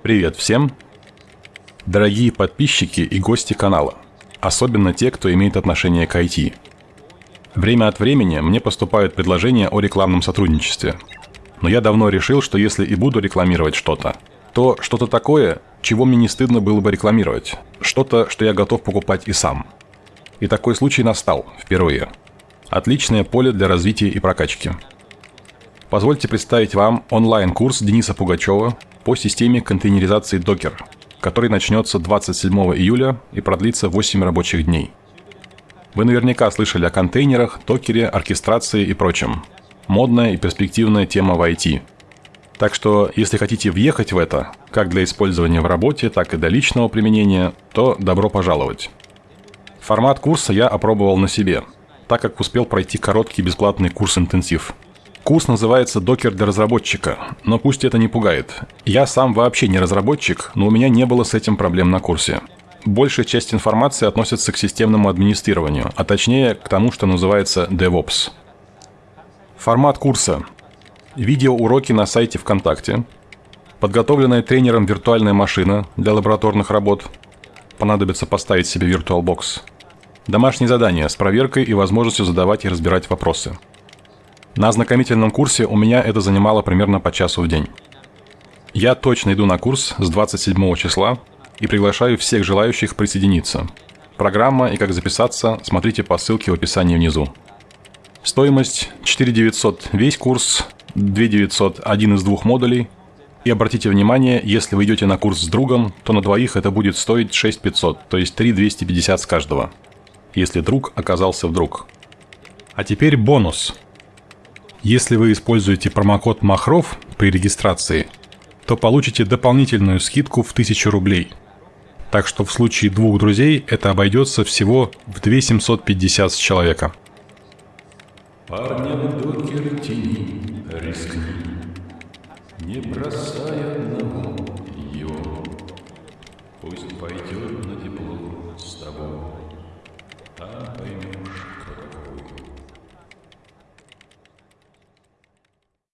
Привет всем! Дорогие подписчики и гости канала, особенно те, кто имеет отношение к IT. Время от времени мне поступают предложения о рекламном сотрудничестве. Но я давно решил, что если и буду рекламировать что-то, то что-то такое, чего мне не стыдно было бы рекламировать. Что-то, что я готов покупать и сам. И такой случай настал впервые. Отличное поле для развития и прокачки. Позвольте представить вам онлайн-курс Дениса Пугачева по системе контейнеризации Docker, который начнется 27 июля и продлится 8 рабочих дней. Вы наверняка слышали о контейнерах, докере, оркестрации и прочем. Модная и перспективная тема в IT. Так что, если хотите въехать в это, как для использования в работе, так и для личного применения, то добро пожаловать. Формат курса я опробовал на себе, так как успел пройти короткий бесплатный курс-интенсив – Курс называется «Докер для разработчика», но пусть это не пугает. Я сам вообще не разработчик, но у меня не было с этим проблем на курсе. Большая часть информации относится к системному администрированию, а точнее к тому, что называется DevOps. Формат курса. Видеоуроки на сайте ВКонтакте. Подготовленная тренером виртуальная машина для лабораторных работ. Понадобится поставить себе VirtualBox. Домашние задания с проверкой и возможностью задавать и разбирать вопросы. На ознакомительном курсе у меня это занимало примерно по часу в день. Я точно иду на курс с 27 числа и приглашаю всех желающих присоединиться. Программа и как записаться смотрите по ссылке в описании внизу. Стоимость 4900 весь курс, 2900 один из двух модулей. И обратите внимание, если вы идете на курс с другом, то на двоих это будет стоить 6500, то есть 3250 с каждого. Если друг оказался вдруг. А теперь бонус – если вы используете промокод Махров при регистрации, то получите дополнительную скидку в 1000 рублей. Так что в случае двух друзей это обойдется всего в 2750 с человека. Парням докер тени, рискни, не бросай одного его. Пусть пойдет на тепло с тобой, а